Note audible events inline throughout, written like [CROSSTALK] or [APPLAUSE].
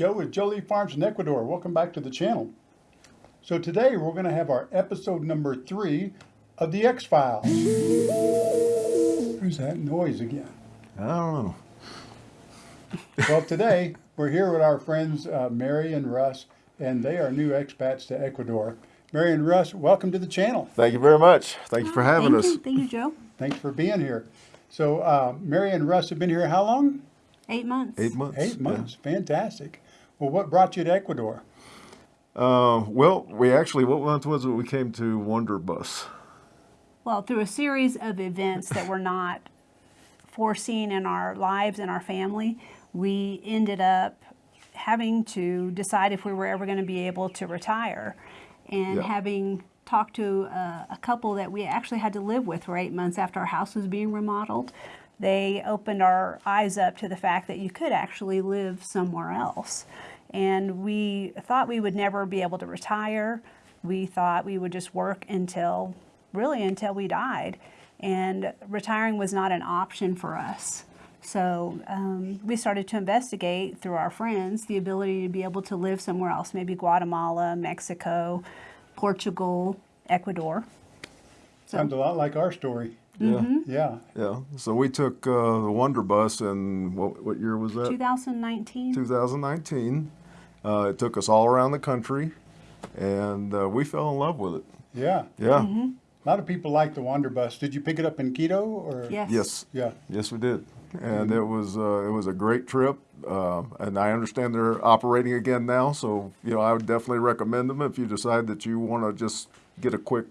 Joe with Jolie Farms in Ecuador. Welcome back to the channel. So today we're going to have our episode number three of the X Files. Who's that noise again? I don't know. Well, today we're here with our friends uh, Mary and Russ, and they are new expats to Ecuador. Mary and Russ, welcome to the channel. Thank you very much. Thank you for having Thank us. You. Thank you, Joe. Thanks for being here. So, uh, Mary and Russ have been here how long? Eight months. Eight months. Eight yeah. months. Fantastic. Well, what brought you to Ecuador? Uh, well, we actually, what month was it? We came to Wanderbus? Well, through a series of events that were not foreseen in our lives and our family, we ended up having to decide if we were ever going to be able to retire. And Yeah. having talked to uh, a couple that we actually had to live with for eight months after our house was being remodeled, they opened our eyes up to the fact that you could actually live somewhere else. And we thought we would never be able to retire. We thought we would just work until, really until we died. And retiring was not an option for us. So um, we started to investigate through our friends the ability to be able to live somewhere else, maybe Guatemala, Mexico, Portugal, Ecuador. Sounds a lot like our story. Mm-hmm. Yeah. Yeah. Yeah. So we took uh, the Wander Bus in, what, what year was that? 2019. 2019. Uh, it took us all around the country, and uh, we fell in love with it. Yeah. Yeah. Mhm. A lot of people like the Wander Bus. Did you pick it up in Quito or? Yes. Yes. Yeah. Yes, we did, and it was uh, it was a great trip. Uh, and I understand they're operating again now, so you know I would definitely recommend them if you decide that you want to just get a quick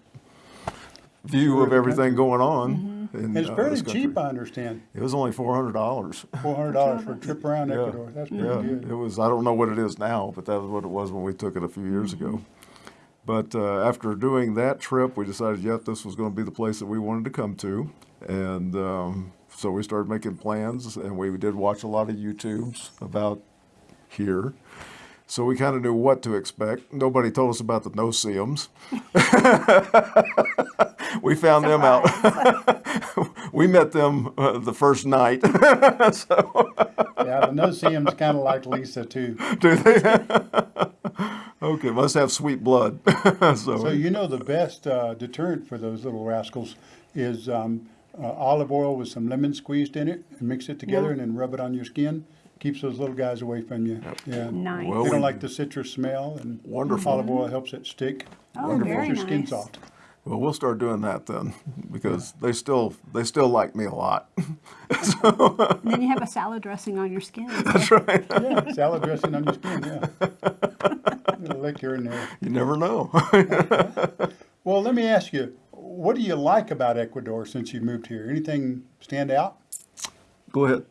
view of everything going on. in, And it's uh, fairly this cheap, I understand. It was only four hundred dollars. Four hundred dollars for a trip [LAUGHS] around Ecuador. That's pretty yeah, good. it was. I don't know what it is now, but that was what it was when we took it a few years ago. But uh, after doing that trip, we decided, yep, this was going to be the place that we wanted to come to, and um, so we started making plans, and we did watch a lot of YouTubes about here. So we kind of knew what to expect. Nobody told us about the no-see-ums. [LAUGHS] we found them out. [LAUGHS] we met them uh, the first night. [LAUGHS] so. Yeah, the no-see-em's kind of like Lisa too. Do they? okay, must have sweet blood. so, So you know the best uh, deterrent for those little rascals is um, uh, olive oil with some lemon squeezed in it, and mix it together, Yeah. and then rub it on your skin. Keeps those little guys away from you. Yeah. Nice. Well, they don't we- like the citrus smell, and Wonderful. olive oil helps it stick. Oh, and very keeps your skin nice. soft. well, we'll start doing that then, [LAUGHS] because they still they still like me a lot. [LAUGHS] And then you have a salad dressing on your skin. [LAUGHS] That's right. Yeah, salad dressing on your skin. Yeah. Little lick here and there. You never know. Well, let me ask you, what do you like about Ecuador since you moved here? Anything stand out? Go ahead.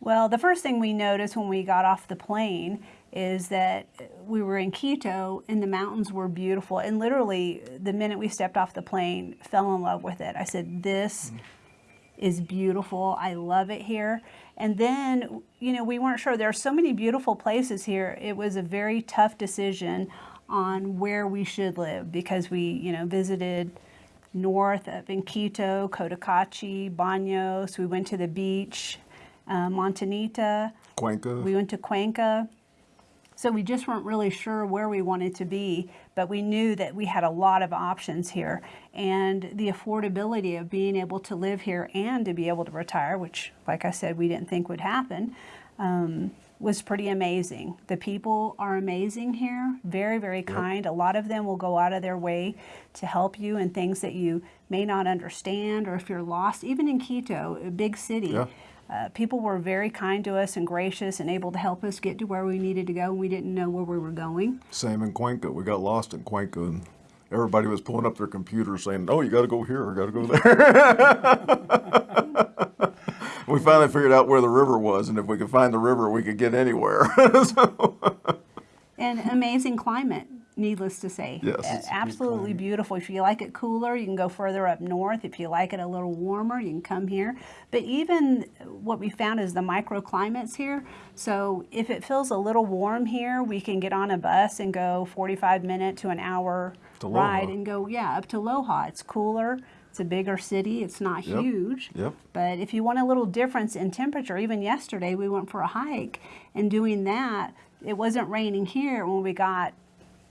Well, the first thing we noticed when we got off the plane is that we were in Quito and the mountains were beautiful. And literally, the minute we stepped off the plane, fell in love with it. I said, This is beautiful. I love it here. And then, you know, we weren't sure. There are so many beautiful places here. It was a very tough decision on where we should live because we, you know, visited north of in Quito, Cotacachi, Baños. We went to the beach, uh, Montanita. Cuenca. We went to Cuenca. So we just weren't really sure where we wanted to be, but we knew that we had a lot of options here. And the affordability of being able to live here and to be able to retire, which, like I said, we didn't think would happen, um, was pretty amazing. The people are amazing here, very, very kind. A lot of them will go out of their way to help you in things that you may not understand or if you're lost, even in Quito, a big city. Yeah. Uh, people were very kind to us and gracious and able to help us get to where we needed to go. and We didn't know where we were going. Same in Cuenca. We got lost in Cuenca, and everybody was pulling up their computers saying, "Oh, you got to go here, or got to go there." [LAUGHS] we finally figured out where the river was, and if we could find the river, we could get anywhere. [LAUGHS] so, And amazing climate, needless to say. Yes, it's a good absolutely beautiful. If you like it cooler, you can go further up north. If you like it a little warmer, you can come here. But even what we found is the microclimates here. So if it feels a little warm here, we can get on a bus and go 45 minute to an hour To ride Loja. and go, yeah, up to Loja. It's cooler. It's a bigger city. It's not Yep. huge. Yep. But if you want a little difference in temperature, even yesterday we went for a hike and doing that, it wasn't raining here when we got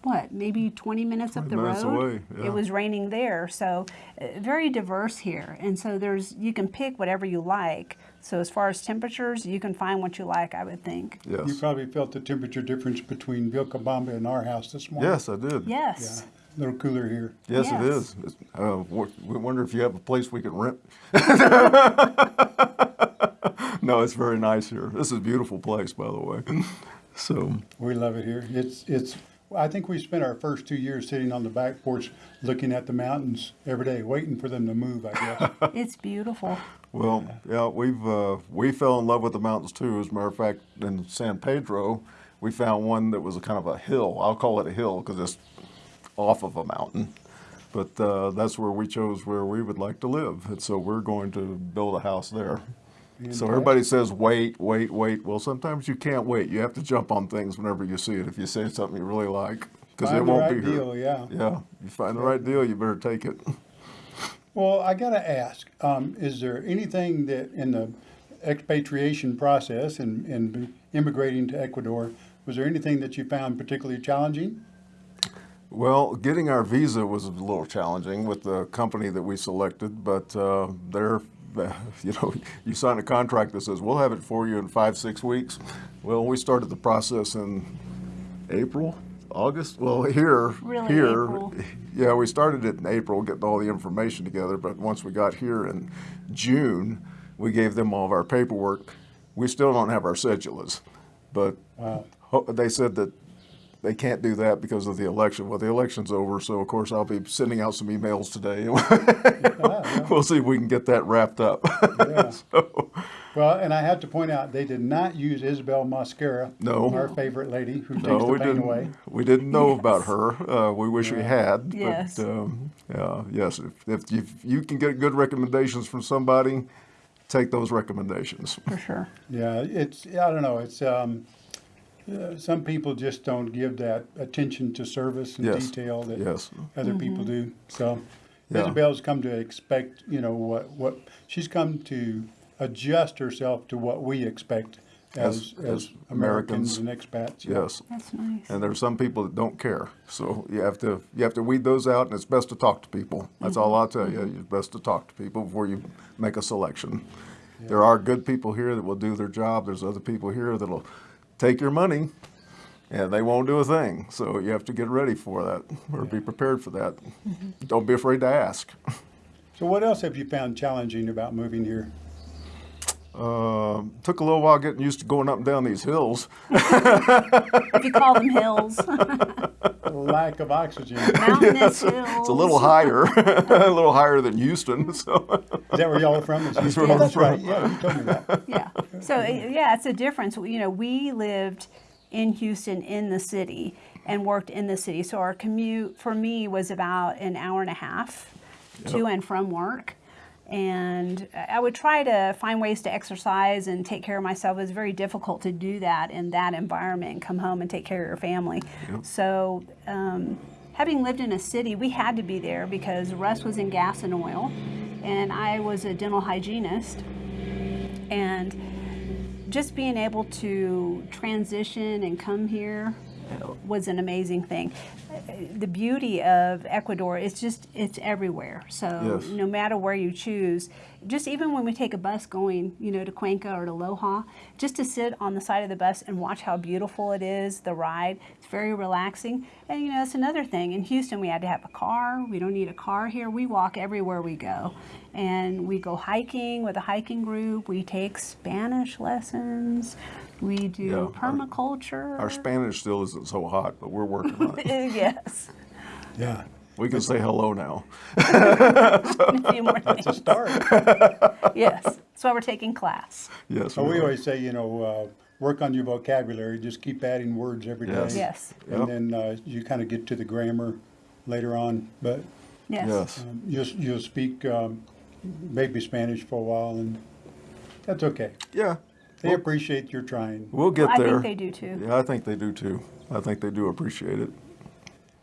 what maybe 20 minutes up the minutes road away, yeah. it was raining there so uh, very diverse here and so there's you can pick whatever you like so as far as temperatures you can find what you like i would think Yes. You probably felt the temperature difference between Vilcabamba and our house this morning. Yes, I did. yes A little cooler here. Yes, Yes. It's, Uh, we wonder if you have a place we can rent. [LAUGHS] no, it's very nice here. This is a beautiful place, by the way. [LAUGHS] So, We love it here. It's, it's, I think we spent our first two years sitting on the back porch looking at the mountains every day, waiting for them to move, I guess. [LAUGHS] it's beautiful well, yeah, we've uh, we fell in love with the mountains too. As a matter of fact, in San Pedro, we found one that was a kind of a hill. I'll call it a hill because it's off of a mountain. But uh, that's where we chose where we would like to live, and so we're going to build a house there. So everybody says wait, wait, wait. Well, sometimes you can't wait. You have to jump on things whenever you see it. If you see something you really like, because it won't right be here. yeah. Yeah, you find the right deal, you better take it. [LAUGHS] Well, I gotta ask, um, is there anything that in the expatriation process and, and immigrating to Ecuador, was there anything that you found particularly challenging? Well, getting our visa was a little challenging with the company that we selected, but uh, they're, [LAUGHS] you know, you sign a contract that says we'll have it for you in five, six weeks. Well, we started the process in April, August. Well, here, Really, here, April. yeah, we started it in April, getting all the information together. But once we got here in June, we gave them all of our paperwork. We still don't have our cedulas, but Wow. they said that they can't do that because of the election. Well, the election's over, so of course I'll be sending out some emails today. [LAUGHS] we'll see if we can get that wrapped up. [LAUGHS] Yeah. so, Well, and I have to point out, they did not use Isabel Mascara. No. Our favorite lady who takes no, the we pain didn't. away. We didn't know Yes. about her. Uh, we wish we had. Yes. But, um, yeah, yes. If, if, you, if you can get good recommendations from somebody, take those recommendations. for sure Yeah, it's, I don't know, it's, um, uh, some people just don't give that attention to service and Yes. detail that Yes. other people do. So Yeah. Isabel's come to expect, you know, what, what, she's come to adjust herself to what we expect as, As- as as Americans Americans. and expats. Yes. that's nice And there's some people that don't care. So you have to you have to weed those out, and it's best to talk to people. That's all I'll tell you. It's best to talk to people before you make a selection. There are good people here that will do their job. There's other people here that'll take your money, and they won't do a thing. So you have to get ready for that, or be prepared for that. Mm-hmm. Don't be afraid to ask. So what else have you found challenging about moving here? Um took a little while getting used to going up and down these hills. [LAUGHS] if you call them hills [LAUGHS] lack of oxygen. Is mountainous hills [LAUGHS] It's a little higher, a little higher than Houston. So Is that where y'all are from? Is Houston? where I'm that's right. Yeah, you told me that. yeah. So uh, yeah, it's a difference. You know, we lived in Houston in the city and worked in the city. So our commute for me was about an hour and a half to and from work. And I would try to find ways to exercise and take care of myself. It was very difficult to do that in that environment come home and take care of your family. So, um, having lived in a city, we had to be there because Russ was in gas and oil, and I was a dental hygienist and just being able to transition and come here was an amazing thing. The beauty of Ecuador is just it's everywhere. So Yes. no matter where you choose, just even when we take a bus going, you know, to Cuenca or to Loja, just to sit on the side of the bus and watch how beautiful it is, the ride, it's very relaxing. And you know, that's another thing. In Houston, we had to have a car. We don't need a car here. We walk everywhere we go. And we go hiking with a hiking group. We take Spanish lessons. We do Yeah, our- permaculture. our Spanish still isn't so hot, but we're working on it. [LAUGHS] yes. Yeah, We can say hello now. [LAUGHS] a few more it's a things. start. Yes. That's why we're taking class. Yes. So we are. always say, you know, uh, work on your vocabulary. Just keep adding words every day. Yes. Yes. And Yep. then uh, you kind of get to the grammar later on. But Yes. Yes. um, you'll, you'll speak um, maybe Spanish for a while, and that's okay. Yeah. They Well- appreciate your trying. We'll get I there. think they do too. Yeah, I think they do too. I think they do appreciate it.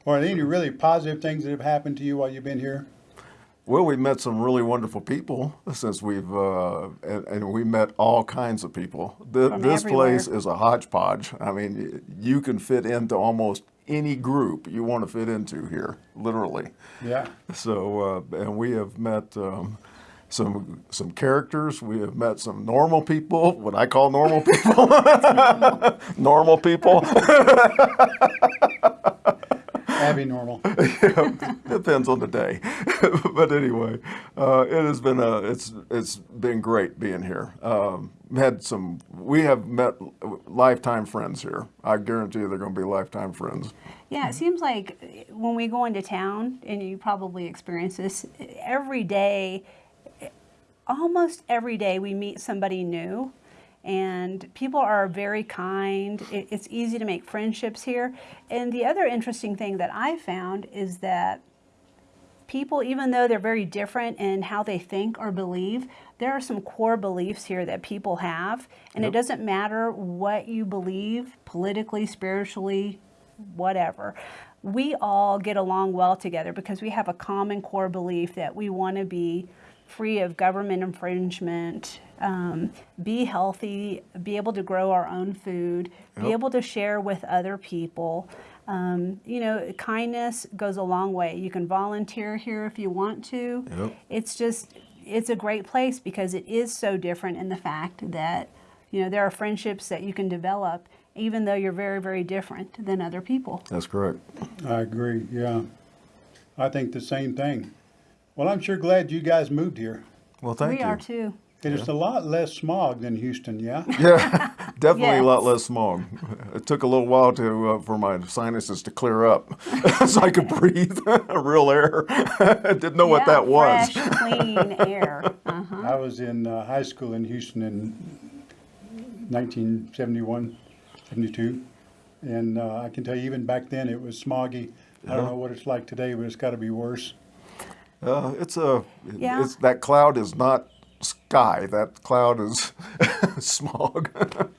Or any really positive things that have happened to you while you've been here? Well, we met some really wonderful people since we've, uh, and, and we met all kinds of people. Th- From this everywhere. place is a hodgepodge. I mean, you can fit into almost any group you want to fit into here, literally. Yeah. So, uh, and we have met um, some some characters. We have met some normal people, what I call normal people. [LAUGHS] normal people. [LAUGHS] Abby normal. [LAUGHS] Depends on the day, [LAUGHS] but anyway, uh, it has been a it's it's been great being here. Um, had some we have met lifetime friends here. I guarantee you they're going to be lifetime friends. Yeah, it seems like when we go into town, and you probably experience this every day, almost every day we meet somebody new. And people are very kind. It- It's easy to make friendships here. And the other interesting thing that I found is that people, even though they're very different in how they think or believe, there are some core beliefs here that people have. And it doesn't matter what you believe politically, spiritually, whatever. We all get along well together because we have a common core belief that we want to be free of government infringement, um, be healthy, be able to grow our own food, be able to share with other people. Um, you know, kindness goes a long way. You can volunteer here if you want to. Yep. It's just, it's a great place because it is so different in the fact that, you know, there are friendships that you can develop even though you're very, very different than other people. That's correct. I agree, yeah. I think the same thing. Well, I'm sure glad you guys moved here. Well, thank we you. are too. It is a lot less smog than Houston, yeah? [LAUGHS] Yeah, definitely a lot less smog. It took a little while to uh, for my sinuses to clear up, [LAUGHS] so I could breathe [LAUGHS] real air. I didn't know what Yeah, that was. Fresh, clean air. Uh-huh. I was in uh, high school in Houston in 1971, 72. And uh, I can tell you, even back then, it was smoggy. I don't know what it's like today, but it's got to be worse. Uh, it's a, Yeah. it's that cloud is not sky. That cloud is [LAUGHS] smog.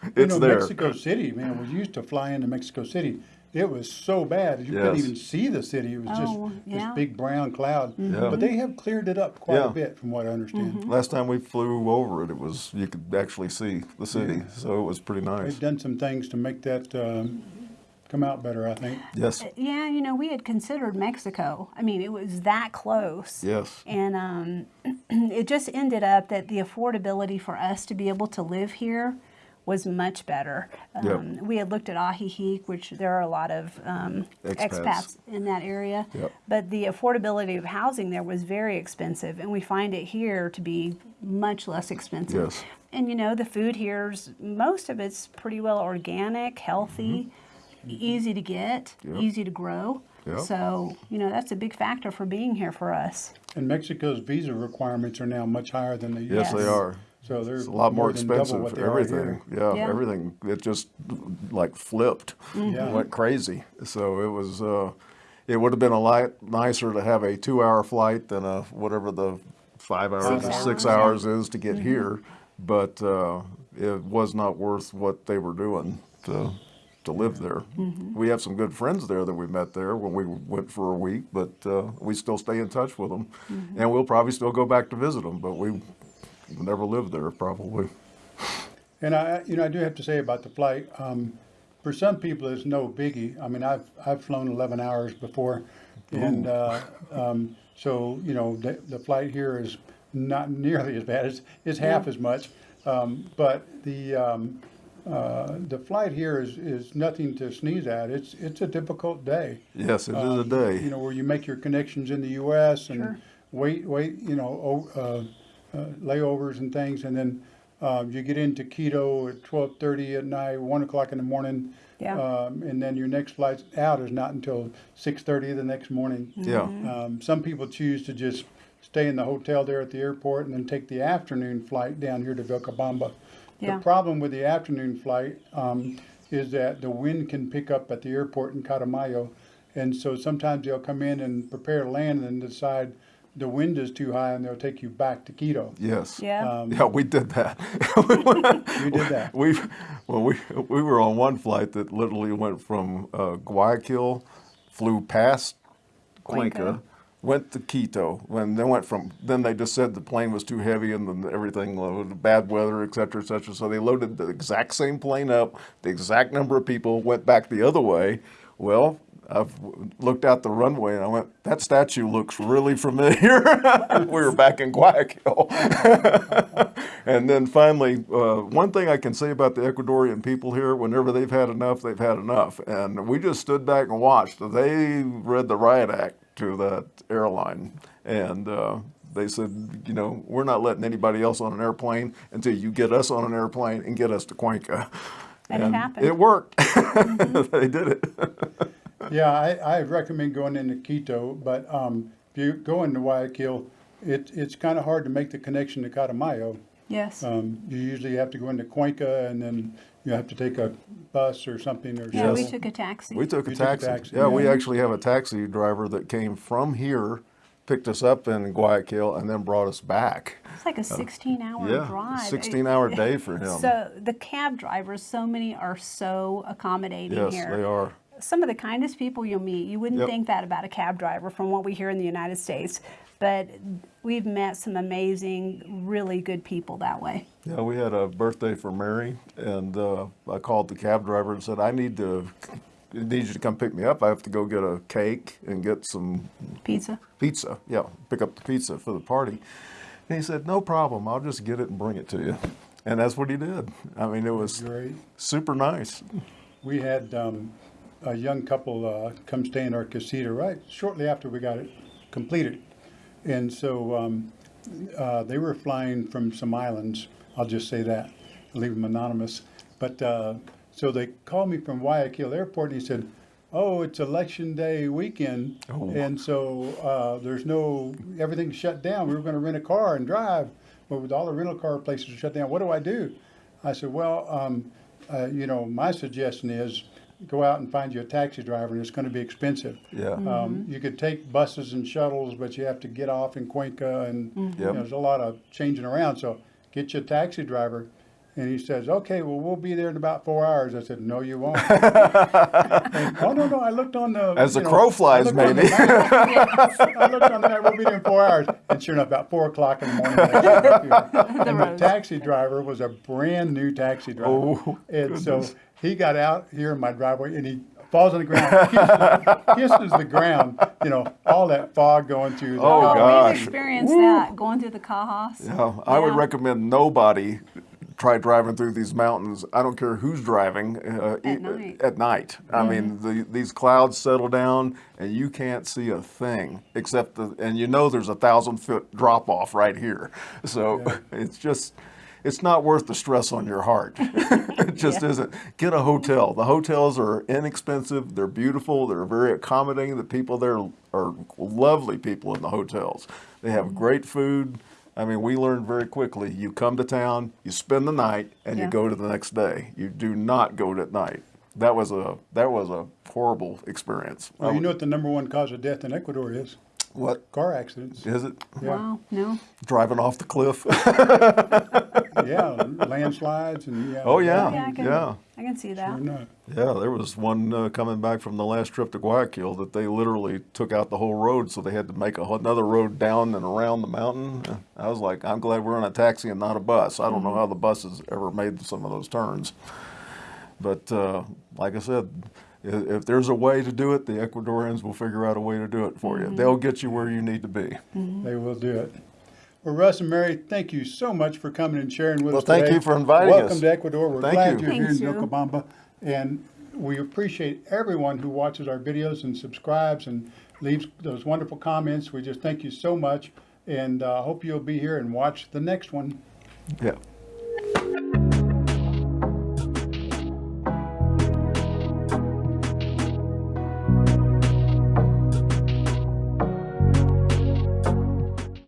You it's know, there. Mexico City, man, we used to fly into Mexico City. It was so bad. You couldn't even see the city. It was Oh, just yeah. this big brown cloud. Yeah. But they have cleared it up quite Yeah. a bit, from what I understand. Last time we flew over it, it was you could actually see the city, so it was pretty nice. They've done some things to make that um, come out better, I think. Yes, Yeah, you know, we had considered Mexico. I mean, it was that close. yes, And um, [CLEARS THROAT] it just ended up that the affordability for us to be able to live here was much better. Yep. Um, we had looked at Ajijic, which there are a lot of um, Expats. expats. in that area. Yep. But the affordability of housing there was very expensive, and we find it here to be much less expensive. Yes. And you know, the food here's most of it's pretty well organic, healthy, easy to get, Mm-hmm. Yep. easy to grow. Yep. So, you know, that's a big factor for being here for us. And Mexico's visa requirements are now much higher than they used yes, to they are. So they're It's a lot more than double expensive. what they are everything. Yeah, Yeah. everything. It just like flipped, Yeah. went crazy. So it was. Uh, it would have been a lot nicer to have a two-hour flight than a whatever the five hours, Six or six hours, hours is to get here. But uh, it was not worth what they were doing to to live there. We have some good friends there that we met there when we went for a week, but uh, we still stay in touch with them, and we'll probably still go back to visit them. But we never lived there probably. And I, you know, I do have to say about the flight, um, for some people, it's no biggie. I mean, I've, I've flown 11 hours before. And, uh, um, so, you know, the, the flight here is not nearly as bad. It's, it's half as much. Um, but the, um, uh, the flight here is, is nothing to sneeze at. It's, it's a difficult day. Yes, it is a Um, day. You know, where you make your connections in the U.S. and Sure. wait, wait, you know, uh, uh, layovers and things, and then um, you get into Quito at twelve thirty at night, one o'clock in the morning. Yeah. Um, and then your next flight out is not until six thirty the next morning. Yeah. Um, some people choose to just stay in the hotel there at the airport and then take the afternoon flight down here to Vilcabamba. Yeah. The problem with the afternoon flight um, is that the wind can pick up at the airport in Catamayo. And so sometimes they'll come in and prepare to land and then decide the wind is too high and they'll take you back to Quito. Yes. Yeah. Um, Yeah, we did that. [LAUGHS] You did that. we, well, we we were on one flight that literally went from uh, Guayaquil, flew past Cuenca, Cuenca. Went to Quito. When they went from, then they just said the plane was too heavy and then everything, loaded, bad weather, et cetera, et cetera. So they loaded the exact same plane up, the exact number of people, went back the other way. Well, I've looked out the runway and I went, that statue looks really familiar. [LAUGHS] we were back in Guayaquil. [LAUGHS] and then finally, uh, one thing I can say about the Ecuadorian people here, whenever they've had enough, they've had enough. And we just stood back and watched. They read the riot act to that airline. And uh, they said, you know, we're not letting anybody else on an airplane until you get us on an airplane and get us to Cuenca. And it happened. It worked. [LAUGHS] they did it. [LAUGHS] Yeah, I, I recommend going into Quito, but um, if you go into Guayaquil, it, it's kind of hard to make the connection to Catamayo. Yes. Um, you usually have to go into Cuenca and then you have to take a bus or something or yeah, we took a taxi. We took a You took a taxi. taxi, Yeah, we actually have a taxi driver that came from here, picked us up in Guayaquil, and then brought us back. it's like a 16 hour Uh, Yeah, drive. 16 hour [LAUGHS] day for him. So the cab drivers, so many are so accommodating yes, here. they are. Some of the kindest people you'll meet. You wouldn't Yep. think that about a cab driver from what we hear in the United States, but we've met some amazing, really good people that way. Yeah, we had a birthday for Mary, and uh, I called the cab driver and said, "I need to." [LAUGHS] Need you to come pick me up. I have to go get a cake and get some Pizza. pizza. Yeah, pick up the pizza for the party. And he said, "No problem. I'll just get it and bring it to you." And that's what he did. I mean, it was Great. super nice. We had um, a young couple uh, come stay in our casita right shortly after we got it completed. And so um, uh, they were flying from some islands. I'll just say that, leave them anonymous. But uh, so they called me from Guayaquil Airport and he said, Oh, it's election day weekend. Oh. And so uh, there's no, everything's shut down. We were going to rent a car and drive. But with all the rental car places shut down, what do I do? I said, Well, um, uh, you know, my suggestion is go out and find you a taxi driver, and it's going to be expensive. Yeah. Um, you could take buses and shuttles, but you have to get off in Cuenca, and you know, there's a lot of changing around. So get you a taxi driver. And he says, "Okay, well, we'll be there in about four hours." I said, "No, you won't." [LAUGHS] And, oh no, no! I looked on the As the know, crow flies, looked on the maybe. map. [LAUGHS] I looked on the map. We'll be there in four hours, and sure enough, about four o'clock in the morning. I got here. [LAUGHS] and the taxi driver was a brand new taxi driver, Oh, and so he got out here in my driveway, and he falls on the ground, kisses, [LAUGHS] kisses the ground. You know, all that fog going through. The Oh, car. gosh. We've experienced that going through the Cajas. Yeah, I would recommend nobody try driving through these mountains. I don't care who's driving uh, At e- night. At night, I mean, the, these clouds settle down, and you can't see a thing except the, and you know there's a thousand foot drop off right here. So [LAUGHS] it's just. It's not worth the stress on your heart. [LAUGHS] it just Yeah. isn't. Get a hotel. The hotels are inexpensive. They're beautiful. They're very accommodating. The people there are lovely people in the hotels. They have great food. I mean, we learned very quickly. You come to town, you spend the night, and you go to the next day. You do not go at night. That was a that was a horrible experience. I Well, you know what the number one cause of death in Ecuador is? What Car accidents. is it? Yeah. Wow, no. Driving off the cliff? [LAUGHS] yeah, landslides and yeah. Oh, yeah. Yeah, I can, yeah. I can see that. Sure. Yeah, there was one uh, coming back from the last trip to Guayaquil that they literally took out the whole road, so they had to make a, whole- another road down and around the mountain. Uh, I was like, I'm glad we're in a taxi and not a bus. I don't know how the buses ever made some of those turns. But uh, like I said, i- if there's a way to do it, the Ecuadorians will figure out a way to do it for you. They'll get you where you need to be. They will do it. Well, Russ and Mary, thank you so much for coming and sharing with Well, us Well, thank today. you for inviting Welcome us. Welcome to Ecuador. We're Thank glad you. are here in Thank. Vilcabamba. And we appreciate everyone who watches our videos and subscribes and leaves those wonderful comments. We just thank you so much. And I uh, hope you'll be here and watch the next one. Yeah.